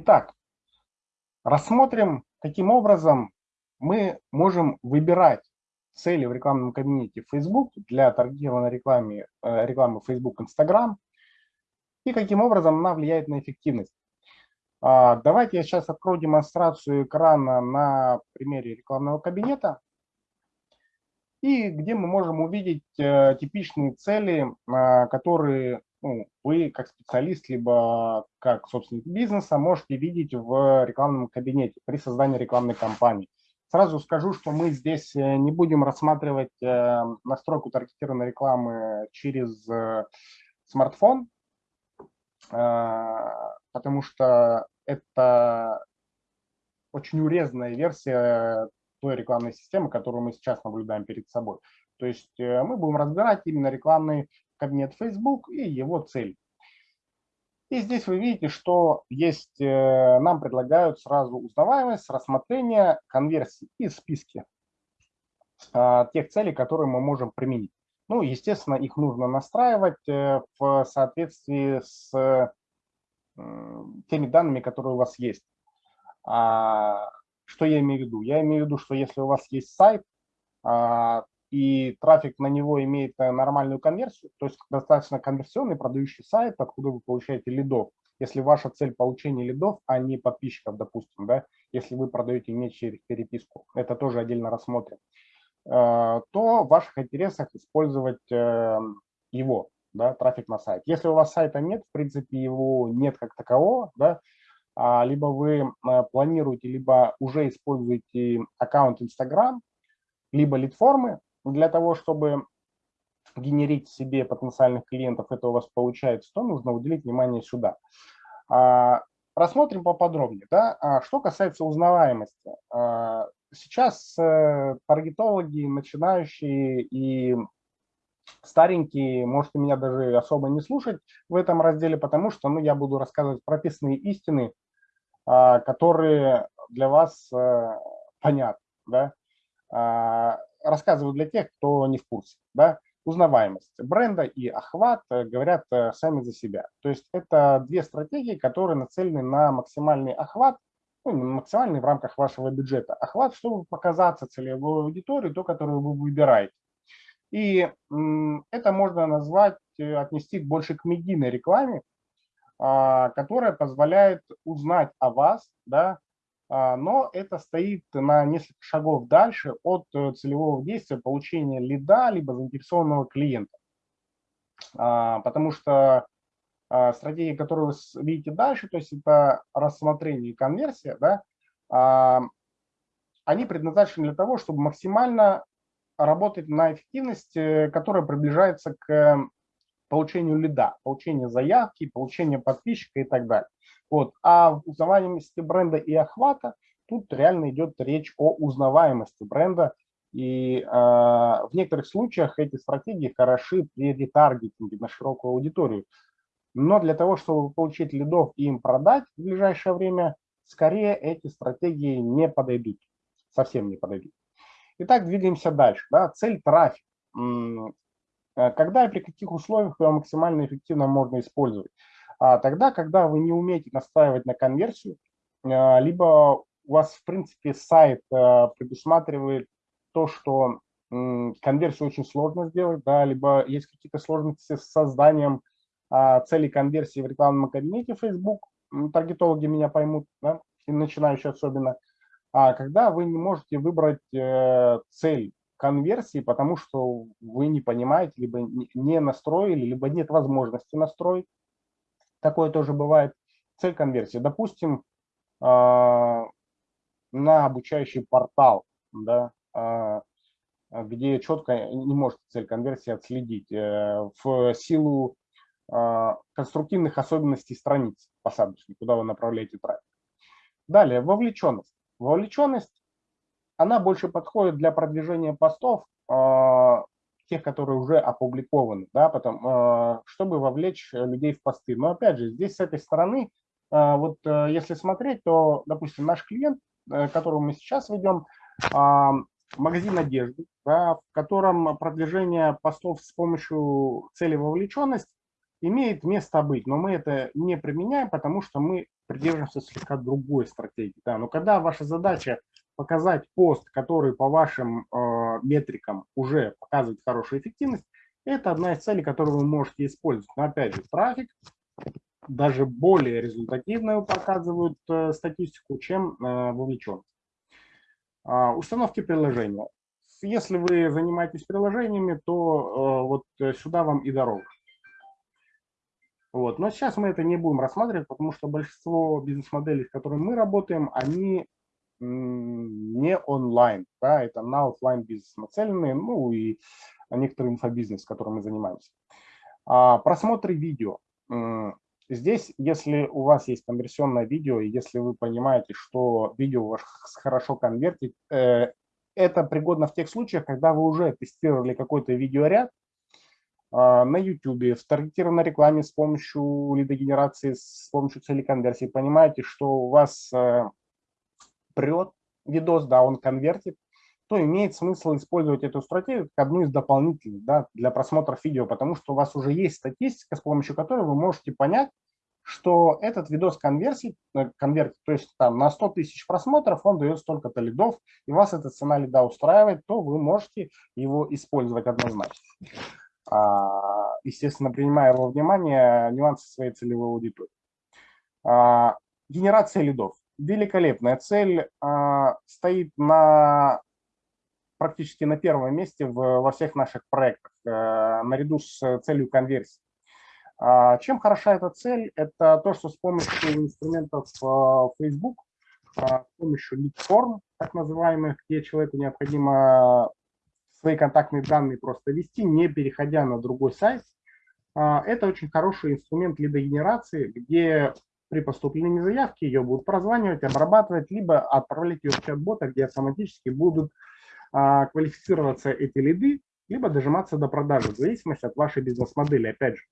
Итак, рассмотрим, каким образом мы можем выбирать цели в рекламном кабинете Facebook для таргетированной рекламы, э, рекламы Facebook, Instagram и каким образом она влияет на эффективность. А, давайте я сейчас открою демонстрацию экрана на примере рекламного кабинета и где мы можем увидеть э, типичные цели, а, которые ну, вы как специалист, либо как собственник бизнеса можете видеть в рекламном кабинете при создании рекламной кампании. Сразу скажу, что мы здесь э, не будем рассматривать э, настройку таргетированной рекламы через э, смартфон, потому что это очень урезанная версия той рекламной системы, которую мы сейчас наблюдаем перед собой. То есть мы будем разбирать именно рекламный кабинет Facebook и его цель. И здесь вы видите, что есть, э, нам предлагают сразу узнаваемость, рассмотрение, конверсии и списки а, тех целей, которые мы можем применить. Ну, естественно, их нужно настраивать э, в соответствии с теми данными, которые у вас есть. А, что я имею в виду? Я имею в виду, что если у вас есть сайт, а, и трафик на него имеет э, нормальную конверсию, то есть достаточно конверсионный продающий сайт, откуда вы получаете лидов. Если ваша цель получения лидов, а не подписчиков, допустим, да, если вы продаете не через переписку, это тоже отдельно рассмотрим, э, то в ваших интересах использовать э, его, да, трафик на сайт. Если у вас сайта нет, в принципе, его нет как такового, да, а, либо вы планируете, либо уже используете аккаунт Instagram, либо лид-формы, для того, чтобы генерить себе потенциальных клиентов, это у вас получается, то нужно уделить внимание сюда. А, рассмотрим поподробнее. Да? А, что касается узнаваемости. А, сейчас э, таргетологи, начинающие и старенькие, можете меня даже особо не слушать в этом разделе, потому что ну, я буду рассказывать прописные истины, которые для вас э, понятны. Да? Рассказываю для тех, кто не в курсе. Да? Узнаваемость бренда и охват э, говорят э, сами за себя. То есть это две стратегии, которые нацелены на максимальный охват, ну, максимальный в рамках вашего бюджета. Охват, чтобы показаться целевой аудитории, то, которую вы выбираете. И это можно назвать, э, отнести больше к медийной рекламе, а, которая позволяет узнать о вас, да, но это стоит на несколько шагов дальше от э, целевого действия получения лида либо заинтересованного клиента. А, потому что а, стратегии, которые вы видите дальше, то есть это рассмотрение и конверсия, да, они предназначены для того, чтобы максимально работать на эффективность, э, которая приближается к получению лида, получению заявки, получению подписчика и так далее. Вот. А в узнаваемости бренда и охвата тут реально идет речь о узнаваемости бренда. И э, в некоторых случаях эти стратегии хороши при ретаргетинге на широкую аудиторию. Но для того, чтобы получить лидов и им продать в ближайшее время, скорее эти стратегии не подойдут, совсем не подойдут. Итак, двигаемся дальше. Да? Цель трафик. Э, когда и при каких условиях его максимально эффективно можно использовать? А тогда, когда вы не умеете настраивать на конверсию, а, либо у вас, в принципе, сайт а, предусматривает то, что конверсию очень сложно сделать, да, либо есть какие-то сложности с созданием а, целей конверсии в рекламном кабинете Facebook, таргетологи меня поймут, да, и начинающие особенно, а когда вы не можете выбрать э, цель конверсии, потому что вы не понимаете, либо не настроили, либо нет возможности настроить, Такое тоже бывает. Цель конверсии. Допустим, а, на обучающий портал, да, а, где четко не может цель конверсии отследить э, в силу а, конструктивных особенностей страниц посадочной, куда вы направляете трафик. Далее, вовлеченность. Вовлеченность, она больше подходит для продвижения постов тех, которые уже опубликованы, да, потом, а, чтобы вовлечь людей в посты. Но опять же, здесь с этой стороны, а, вот э, если смотреть, то, допустим, наш клиент, э, которого мы сейчас ведем, а, магазин одежды, да, в котором продвижение постов с помощью цели вовлеченность имеет место быть, но мы это не применяем, потому что мы придерживаемся слегка другой стратегии. Да. Но когда ваша задача показать пост, который по вашим э, метрикам уже показывает хорошую эффективность, это одна из целей, которую вы можете использовать. Но опять же, трафик даже более результативную показывают э, статистику, чем э, вовлеченность. Э, установки приложения. Если вы занимаетесь приложениями, то вот сюда вам и дорога. Вот. Но сейчас мы это не будем рассматривать, потому что большинство бизнес-моделей, с которыми мы работаем, они не онлайн, да, это на офлайн бизнес нацеленные, ну и некоторый инфобизнес, которым мы занимаемся. А, просмотры видео. Здесь, если у вас есть конверсионное видео, и если вы понимаете, что видео хорошо конвертит, э, это пригодно в тех случаях, когда вы уже тестировали какой-то видеоряд э, на YouTube, в таргетированной рекламе с помощью лидогенерации, с помощью цели конверсии, понимаете, что у вас э, прет видос, да, он конвертит, то имеет смысл использовать эту стратегию как одну из дополнительных да, для просмотра видео, потому что у вас уже есть статистика, с помощью которой вы можете понять, что этот видос конверсий, э, конвертит, то есть там на 100 тысяч просмотров он дает столько-то лидов, и вас эта цена лида устраивает, то вы можете его использовать однозначно. А, естественно, принимая во внимание нюансы своей целевой аудитории. А, генерация лидов. Великолепная цель а, стоит на практически на первом месте в, во всех наших проектах, э, наряду с целью конверсии. А, чем хороша эта цель? Это то, что с помощью инструментов э, Facebook, а, с помощью lead так называемых, где человеку необходимо свои контактные данные просто ввести, не переходя на другой сайт, это очень хороший инструмент лидогенерации, где при поступлении заявки ее будут прозванивать, обрабатывать, либо отправлять ее в чат-бота, где автоматически будут а, квалифицироваться эти лиды, либо дожиматься до продажи, в зависимости от вашей бизнес-модели, опять же.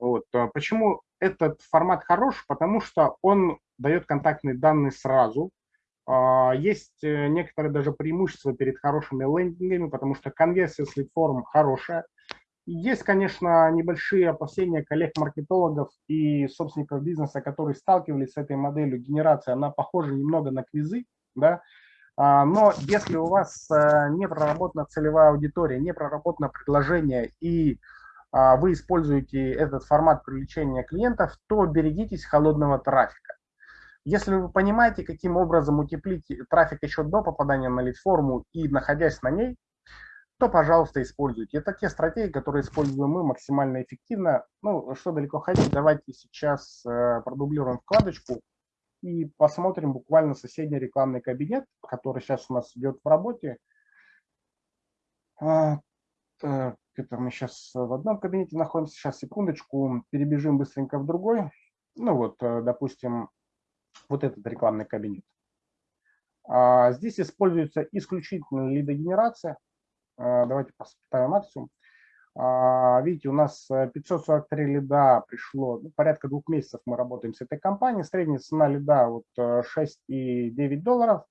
Вот. А почему этот формат хорош? Потому что он дает контактные данные сразу. А, есть э, некоторые даже преимущества перед хорошими лендингами, потому что конверсия с лид-форм хорошая. Есть, конечно, небольшие опасения коллег-маркетологов и собственников бизнеса, которые сталкивались с этой моделью генерации. Она похожа немного на квизы, да, а, но если у вас э, не проработана целевая аудитория, не проработано предложение и а, вы используете этот формат привлечения клиентов, то берегитесь холодного трафика. Если вы понимаете, каким образом утеплить трафик еще до попадания на лид-форму и находясь на ней, то, пожалуйста, используйте. Это те стратегии, которые используем мы максимально эффективно. Ну, что далеко ходить, давайте сейчас э, продублируем вкладочку и посмотрим буквально соседний рекламный кабинет, который сейчас у нас идет в работе. А, это мы сейчас в одном кабинете находимся, сейчас секундочку, перебежим быстренько в другой. Ну вот, э, допустим, вот этот рекламный кабинет. А, здесь используется исключительно лидогенерация. А, давайте поставим максимум. А, видите, у нас 543 э, лида пришло, ну, порядка двух месяцев мы работаем с этой компанией. Средняя цена лида вот 6,9 э, долларов.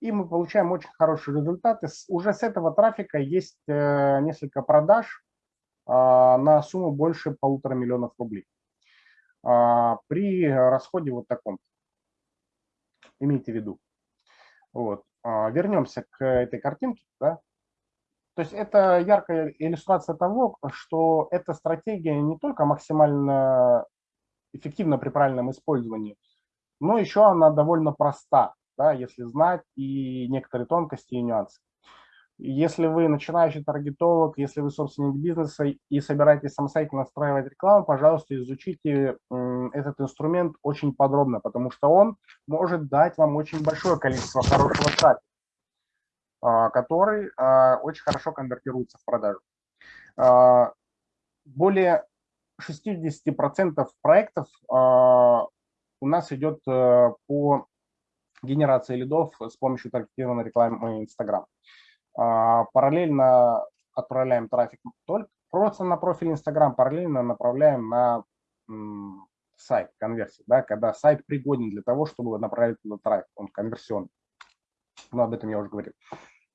И мы получаем очень хорошие результаты. Уже с этого трафика есть э, несколько продаж а, на сумму больше полутора миллионов рублей. При расходе вот таком. Имейте в виду. Вот. Вернемся к этой картинке. Да? То есть это яркая иллюстрация того, что эта стратегия не только максимально эффективна при правильном использовании, но еще она довольно проста, да, если знать и некоторые тонкости и нюансы. Если вы начинающий таргетолог, если вы собственник бизнеса и собираетесь самостоятельно настраивать рекламу, пожалуйста, изучите этот инструмент очень подробно, потому что он может дать вам очень большое количество хорошего трафика. А, который а, очень хорошо конвертируется в продажу. А, более 60% проектов у нас идет э, по генерации лидов с помощью таргетированной рекламы Instagram. Параллельно отправляем трафик только просто на профиль Instagram, параллельно направляем на сайт конверсии, да, когда сайт пригоден для того, чтобы направить туда трафик, он конверсионный. Но об этом я уже говорил.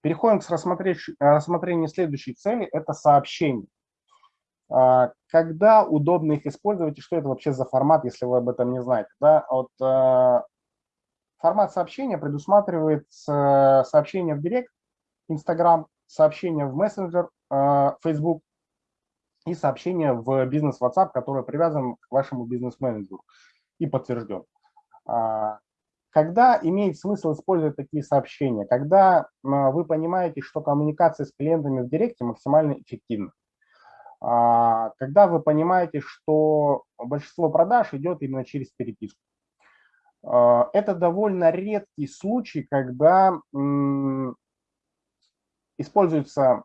Переходим к рассмотрению следующей цели, это сообщение. А, когда удобно их использовать и что это вообще за формат, если вы об этом не знаете? Да? Вот, а, формат сообщения предусматривает сообщение в Директ, Instagram, сообщение в мессенджер, а, Facebook и сообщение в бизнес WhatsApp, который привязан к вашему бизнес-менеджеру и подтвержден. Когда имеет смысл использовать такие сообщения? Когда вы понимаете, что коммуникация с клиентами в Директе максимально эффективна. А, когда вы понимаете, что большинство продаж идет именно через переписку. А, это довольно редкий случай, когда используется,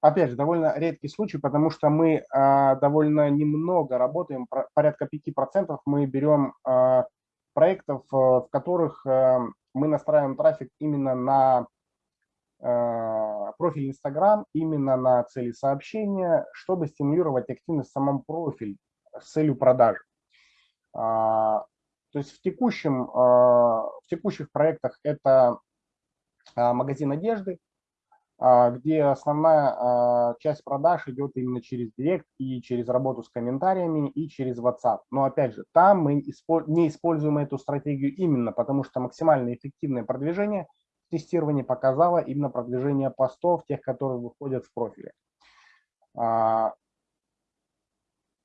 опять же, довольно редкий случай, потому что мы а, довольно немного работаем, порядка 5% мы берем проектов, э, в которых э, мы настраиваем трафик именно на Э, профиль Instagram именно на цели сообщения, чтобы стимулировать активность в самом профиле с целью продажи. А, то есть в, текущем, а, в текущих проектах это а, магазин одежды, где основная часть продаж идет именно через Директ и через работу с комментариями и через WhatsApp. Но опять же, там мы не используем эту стратегию именно потому, что максимально эффективное продвижение – тестирование показало именно продвижение постов, тех, которые выходят в профиле. А,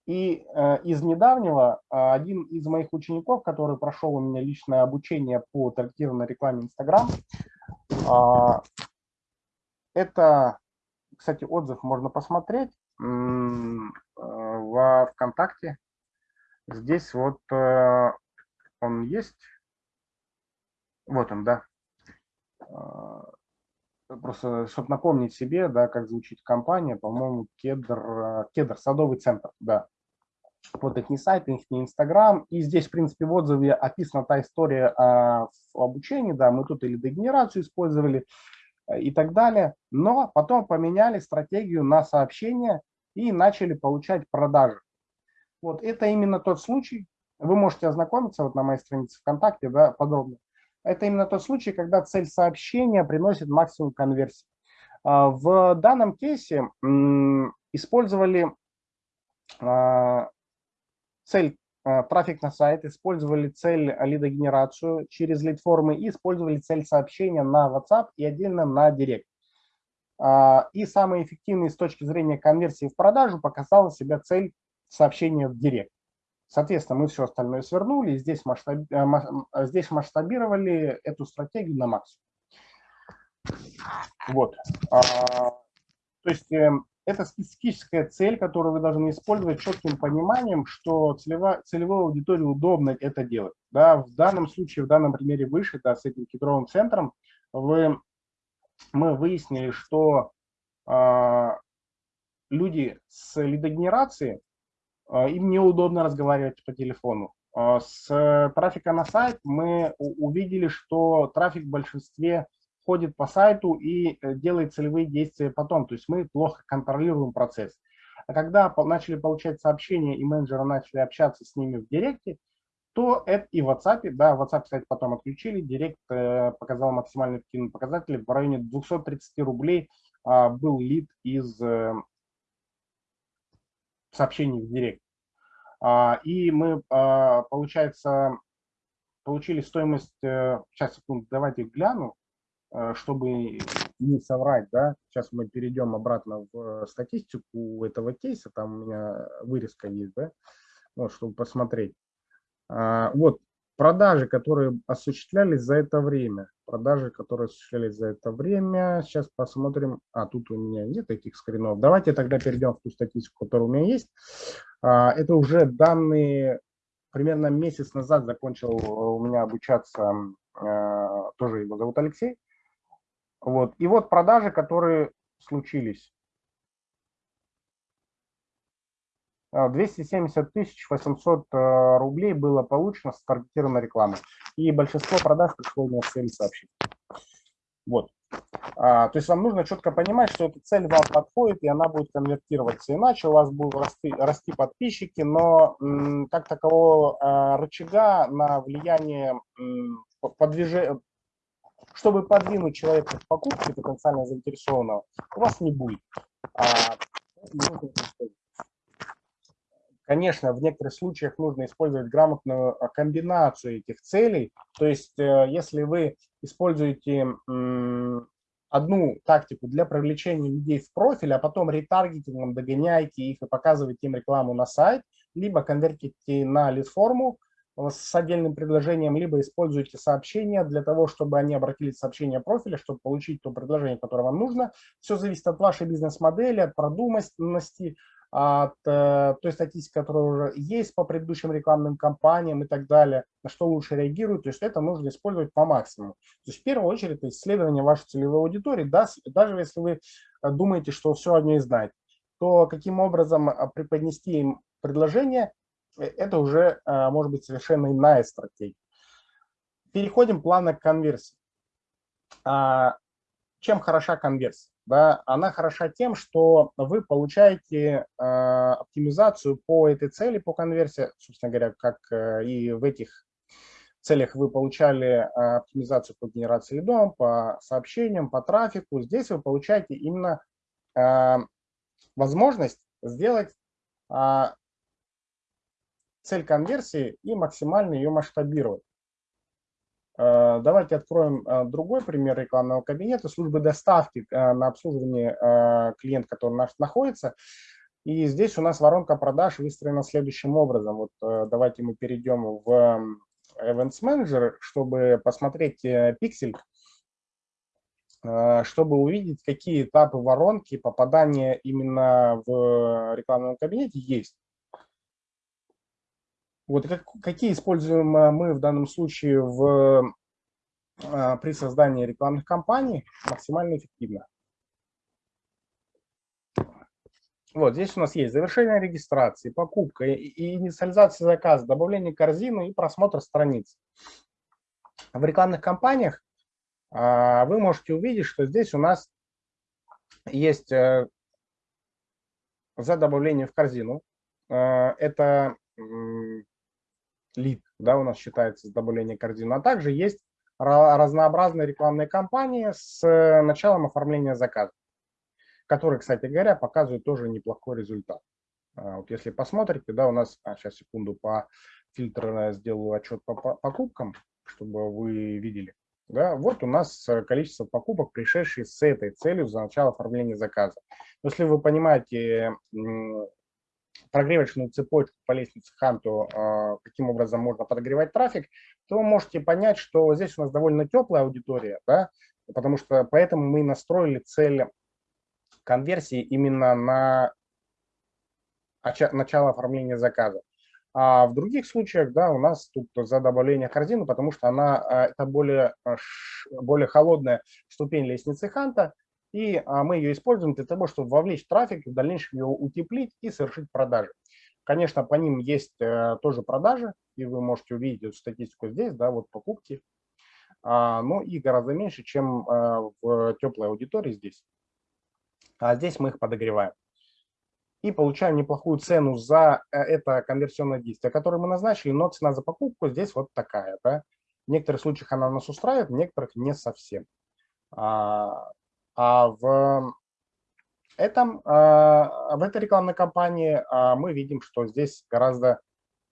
и э, из недавнего а, один из моих учеников, который прошел у меня личное обучение по таргетированной рекламе Instagram, а, это, кстати, отзыв можно посмотреть э, во ВКонтакте. Здесь вот э, он есть. Вот он, да. А, просто, чтобы напомнить себе, да, как звучит компания, по-моему, Кедр, Кедр, садовый центр, да. Вот их не сайт, их не Инстаграм. И здесь, в принципе, в отзыве описана та история о обучении, да, мы тут или дегенерацию использовали э, и так далее. Но потом поменяли стратегию на сообщения и начали получать продажи. Вот это именно тот случай. Вы можете ознакомиться вот на моей странице ВКонтакте да, подробно это именно тот случай, когда цель сообщения приносит максимум конверсии. А, в данном кейсе использовали а, цель а, трафик на сайт, использовали цель лидогенерацию через лид-формы и использовали цель сообщения на WhatsApp и отдельно на Direct. И самый эффективный с точки зрения конверсии в продажу показала себя цель сообщения в Direct. Соответственно, мы все остальное свернули, здесь, масштаб... Э, э, здесь масштабировали эту стратегию на максимум. Вот. А, то есть э, это специфическая цель, которую вы должны использовать четким пониманием, что целевая, целевой аудитории удобно это делать. Да, в данном случае, в данном примере выше, да, с этим кедровым центром, вы, мы выяснили, что а, люди с лидогенерацией а, им неудобно разговаривать по телефону. А, с трафика на сайт мы увидели, что трафик в большинстве ходит по сайту и э, делает целевые действия потом. То есть мы плохо контролируем процесс. А когда начали получать сообщения и менеджеры начали общаться с ними в директе, то это и в WhatsApp, да, WhatsApp, кстати, потом отключили, Директ э, показал максимально эффективный показатель, в районе 230 рублей был лид из э, сообщений в директ. А, и мы, а, получается, получили стоимость, сейчас, секунду, давайте гляну, чтобы не соврать, да, сейчас мы перейдем обратно в статистику этого кейса, там у меня вырезка есть, да, вот, чтобы посмотреть. А, вот, продажи, которые осуществлялись за это время. Продажи, которые осуществлялись за это время. Сейчас посмотрим. А, тут у меня нет этих скринов. Давайте тогда перейдем в ту статистику, которая у меня есть. А, это уже данные, примерно месяц назад закончил у меня обучаться, тоже его зовут Алексей. Вот. И вот продажи, которые случились. 270 а, тысяч 800 э, рублей было получено с таргетированной рекламы. И большинство продаж пришло с целью сообщить. Вот. А, то есть вам нужно четко понимать, что эта цель вам подходит, и она будет конвертироваться. Иначе у вас будут расти, расти подписчики, но м, как такового а, рычага на влияние подвижения, чтобы подвинуть человека к покупке потенциально заинтересованного, у вас не будет. А, Конечно, в некоторых случаях нужно использовать грамотную а, комбинацию этих целей. То есть, э, если вы используете одну тактику для привлечения людей в профиль, а потом ретаргетингом догоняете их и показываете им рекламу на сайт, либо конвертите на лид-форму с отдельным предложением, либо используете сообщения для того, чтобы они обратились в сообщение профиля, чтобы получить то предложение, которое вам нужно. Все зависит от вашей бизнес-модели, от продуманности, от э, той статистики, которая уже есть по предыдущим рекламным кампаниям и так далее, на что лучше реагируют. То есть это нужно использовать по максимуму. То есть в первую очередь это исследование вашей целевой аудитории, да, даже если вы э, думаете, что все о ней знаете, то каким образом э, преподнести им предложение, это уже может быть совершенно иная стратегия. Переходим плавно к конверсии. А, чем хороша конверсия? да, она хороша тем, что вы получаете э, оптимизацию по этой цели, по конверсии, собственно говоря, как э, и в этих целях вы получали э, оптимизацию по генерации лидом, по сообщениям, по трафику. Здесь вы получаете именно э, возможность сделать э, цель конверсии и максимально ее масштабировать. Э, давайте откроем э, другой пример рекламного кабинета, службы доставки э, на обслуживание клиента, который у нас находится. И здесь у нас воронка продаж выстроена следующим образом. Вот давайте мы перейдем в Events Manager, чтобы посмотреть пиксель, чтобы увидеть, какие этапы воронки попадания именно в рекламном кабинете есть. Вот как, какие используем э, мы в данном случае в, а, при создании рекламных кампаний максимально эффективно. Вот здесь у нас есть завершение регистрации, покупка и инициализация заказа, добавление корзины и просмотр страниц. В рекламных кампаниях а, вы можете увидеть, что здесь у нас есть э, за добавление в корзину. Э, это лид, да, у нас считается с добавления корзины. А также есть разнообразные рекламные кампании с э, началом оформления заказа, которые, кстати говоря, показывают тоже неплохой результат. А, вот если посмотрите, да, у нас, а, сейчас секунду, по фильтру сделаю отчет по покупкам, чтобы вы видели. Да, вот у нас э, количество покупок, пришедшие с этой целью за начало оформления заказа. Если вы понимаете прогревочную цепочку по лестнице Ханту, а, каким образом можно подогревать трафик, то можете понять, что здесь у нас довольно теплая аудитория, да, потому что поэтому мы настроили цель конверсии именно на начало оформления заказа. А в других случаях, да, у нас тут за добавление корзины, потому что она, а, это более, а, более холодная ступень лестницы Ханта, и а, мы ее используем для того, чтобы вовлечь трафик, в дальнейшем его утеплить и совершить продажи. Конечно, по ним есть э, тоже продажи, и вы можете увидеть эту статистику здесь, да, вот покупки, а, но и гораздо меньше, чем э, в теплой аудитории здесь. А здесь мы их подогреваем. И получаем неплохую цену за э, это конверсионное действие, которое мы назначили, но цена за покупку здесь вот такая. Да? В некоторых случаях она нас устраивает, в некоторых не совсем. А в, этом, а, в этой рекламной кампании а, мы видим, что здесь гораздо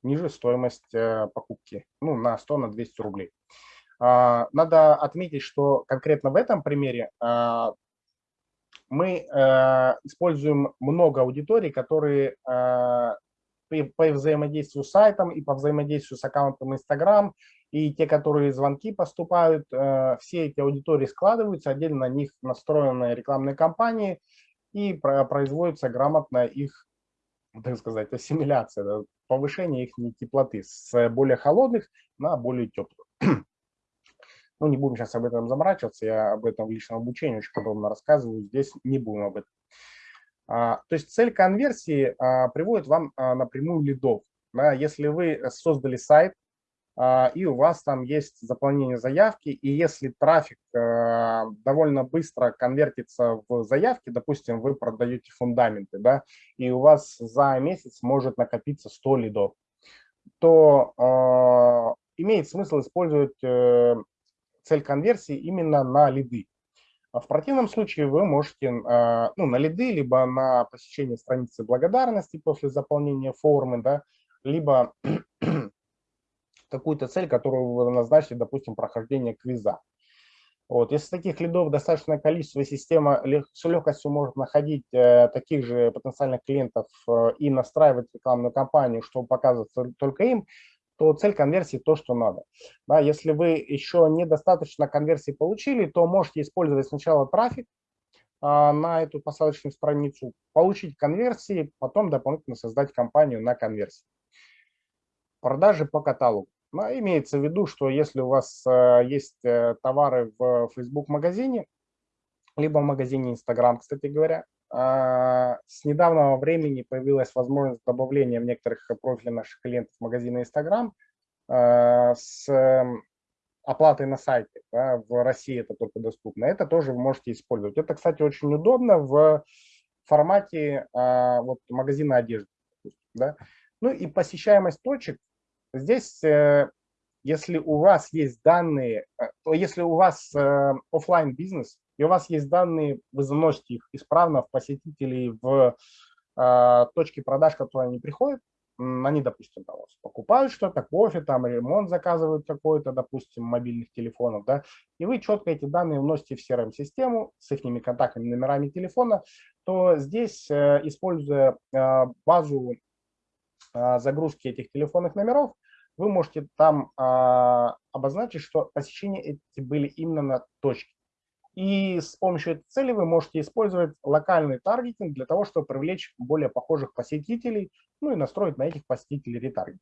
ниже стоимость э, покупки, ну, на 100, на 200 рублей. Надо отметить, что конкретно в этом примере мы э, используем много аудиторий, которые по взаимодействию с сайтом и по взаимодействию с аккаунтом Instagram и те, которые звонки поступают, э, все эти аудитории складываются, отдельно на них настроены рекламные кампании, и производится грамотная их, так сказать, ассимиляция, повышение их теплоты с более холодных на более теплых. Ну, не будем сейчас об этом заморачиваться, я об этом в личном обучении очень подробно рассказываю, здесь не будем об этом. А, то есть цель конверсии а, приводит вам а, напрямую лидов. Если вы создали сайт, и у вас там есть заполнение заявки, и если трафик довольно быстро конвертится в заявки, допустим, вы продаете фундаменты, да, и у вас за месяц может накопиться 100 лидов, то имеет смысл использовать э, цель конверсии именно на лиды. А в противном случае вы можете ну, на лиды, либо на посещение страницы благодарности после заполнения формы, да, либо какую-то цель, которую вы назначили, допустим, прохождение квиза. Вот. Если таких лидов достаточное количество, система с легкостью может находить э, таких же потенциальных клиентов э, и настраивать рекламную кампанию, чтобы показываться только им, то цель конверсии то, что надо. Да, если вы еще недостаточно конверсии получили, то можете использовать сначала трафик а, на эту посадочную страницу, получить конверсии, потом дополнительно создать кампанию на конверсии. Продажи по каталогу. Но имеется в виду, что если у вас э, есть э, товары в Facebook-магазине, либо в магазине Instagram, кстати говоря, с недавнего времени появилась возможность добавления в некоторых профилей наших клиентов магазина Instagram а, с эм, оплатой на сайте. В России это только доступно. Это тоже вы можете использовать. Это, кстати, очень удобно в формате а, вот, магазина одежды. Да. Ну и посещаемость точек Здесь, э, если у вас есть данные, э, то если у вас э, офлайн бизнес и у вас есть данные, вы заносите их исправно в посетителей в точки продаж, которые они приходят, они, допустим, там, покупают что-то, кофе, там, ремонт заказывают какой-то, допустим, мобильных телефонов, да, и вы четко эти данные вносите в CRM-систему с их контактными номерами телефона, то здесь, используя базу загрузки этих телефонных номеров, вы можете там а, обозначить, что посещения эти были именно на точке. И с помощью этой цели вы можете использовать локальный таргетинг для того, чтобы привлечь более похожих посетителей, ну и настроить на этих посетителей ретаргетинг,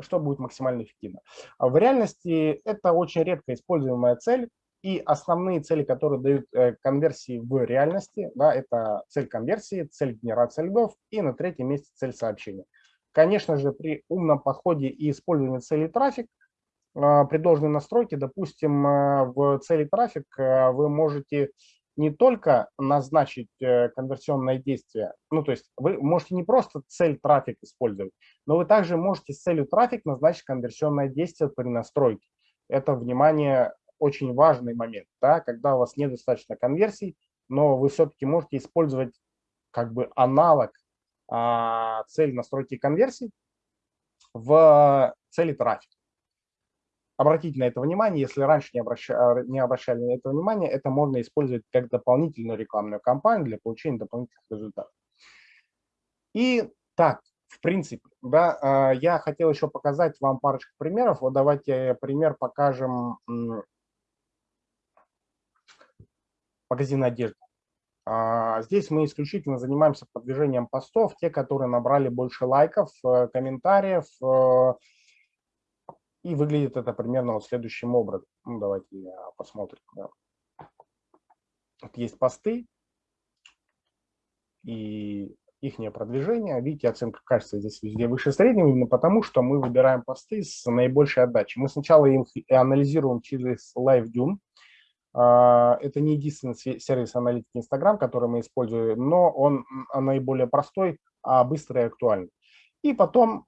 что будет максимально эффективно. А в реальности это очень редко используемая цель, и основные цели, которые дают э, конверсии в реальности, да, это цель конверсии, цель генерации лидов и на третьем месте цель сообщения. Конечно же, при умном подходе и использовании цели трафик, при должной настройке, допустим, а, в цели трафик а, вы можете не только назначить э, конверсионное действие, ну то есть вы можете не просто цель трафик использовать, но вы также можете с целью трафик назначить конверсионное действие при настройке. Это, внимание, очень важный момент, да, когда у вас недостаточно конверсий, но вы все-таки можете использовать как бы аналог а, цель настройки конверсий в цели трафика. Обратите на это внимание, если раньше не обращали, не обращали на это внимание, это можно использовать как дополнительную рекламную кампанию для получения дополнительных результатов. И так, в принципе, да, а, я хотел еще показать вам парочку примеров. Вот давайте пример покажем магазин одежды. А, здесь мы исключительно занимаемся продвижением постов, те, которые набрали больше лайков, э, комментариев, э, и выглядит это примерно вот следующим образом. Ну, давайте посмотрим. Да. Вот есть посты и их продвижение. Видите, оценка качества здесь везде выше среднего, именно потому что мы выбираем посты с наибольшей отдачей. Мы сначала их анализируем через LiveDune, а, это не единственный сервис аналитики Instagram, который мы используем, но он наиболее простой, а быстрый и актуальный. И потом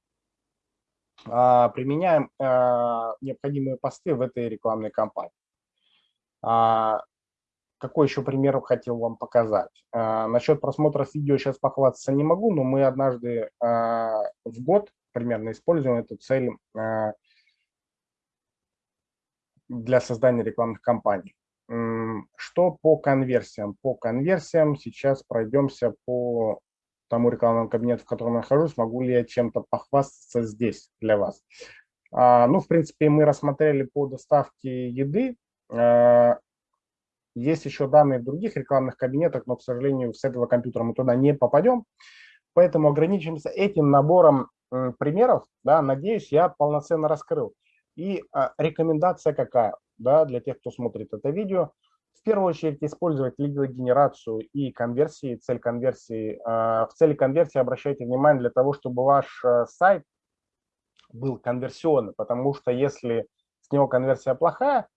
применяем а, необходимые посты в этой рекламной кампании. Какой еще пример хотел вам показать? Насчет просмотров видео сейчас похвастаться не могу, но мы однажды в год примерно используем эту цель для создания рекламных кампаний. Что по конверсиям? По конверсиям сейчас пройдемся по тому рекламному кабинету, в котором я нахожусь. Могу ли я чем-то похвастаться здесь для вас? А, ну, в принципе, мы рассмотрели по доставке еды. А, есть еще данные в других рекламных кабинетах, но, к сожалению, с этого компьютера мы туда не попадем. Поэтому ограничимся этим набором примеров. Да, надеюсь, я полноценно раскрыл. И а, рекомендация какая? да, для тех, кто смотрит это видео. Первую очередь использовать лидогенерацию и конверсии, цель конверсии. А, в цели конверсии обращайте внимание для того, чтобы ваш э, сайт был конверсионный, потому что если с него конверсия плохая,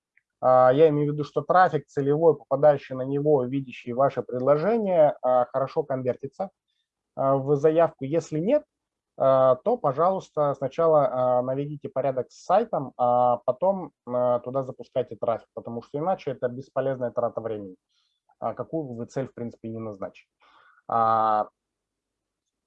а, я имею в виду, что трафик целевой, попадающий на него, видящий ваше предложение, а, хорошо конвертится в заявку. Если нет, то, пожалуйста, сначала э, наведите порядок с сайтом, а потом э, туда запускайте трафик, потому что иначе это бесполезная трата времени. какую вы цель, в принципе, не назначили.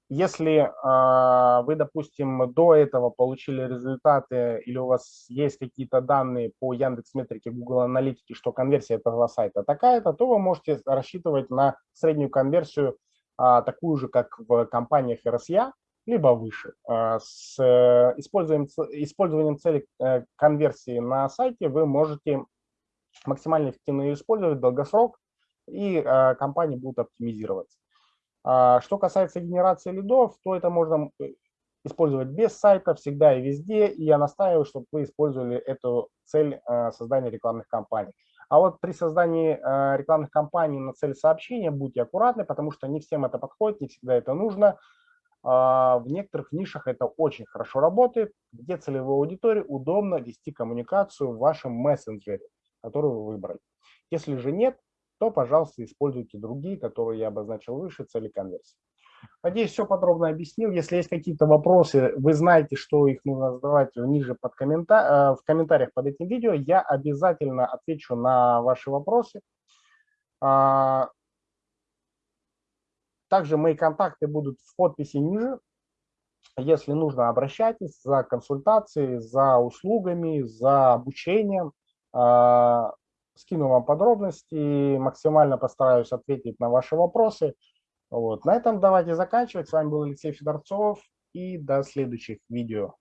Если э, вы, допустим, до этого получили результаты или у вас есть какие-то данные по Яндекс Метрике, Google Аналитике, что конверсия этого сайта такая-то, то вы можете рассчитывать на среднюю конверсию э, такую же, как в компаниях RSA, либо выше. Э, с э, использованием, использованием цели э, конверсии на сайте вы можете максимально эффективно ее использовать, долгосрок, и э, компании будут оптимизироваться. А, что касается генерации лидов, то это можно использовать без сайта, всегда и везде. И я настаиваю, чтобы вы использовали эту цель создания рекламных кампаний. А вот при создании рекламных кампаний на цель сообщения будьте аккуратны, потому что не всем это подходит, не всегда это нужно. А, в некоторых нишах это очень хорошо работает, где целевой аудитории удобно вести коммуникацию в вашем мессенджере, который вы выбрали. Если же нет, то, пожалуйста, используйте другие, которые я обозначил выше, цели конверсии. Надеюсь, все подробно объяснил. Если есть какие-то вопросы, вы знаете, что их нужно задавать ниже под коммента... Э, в комментариях под этим видео. Я обязательно отвечу на ваши вопросы. Также мои контакты будут в подписи ниже. Если нужно, обращайтесь за консультацией, за услугами, за обучением. А, скину вам подробности, максимально постараюсь ответить на ваши вопросы. Вот. На этом давайте заканчивать. С вами был Алексей Федорцов и до следующих видео.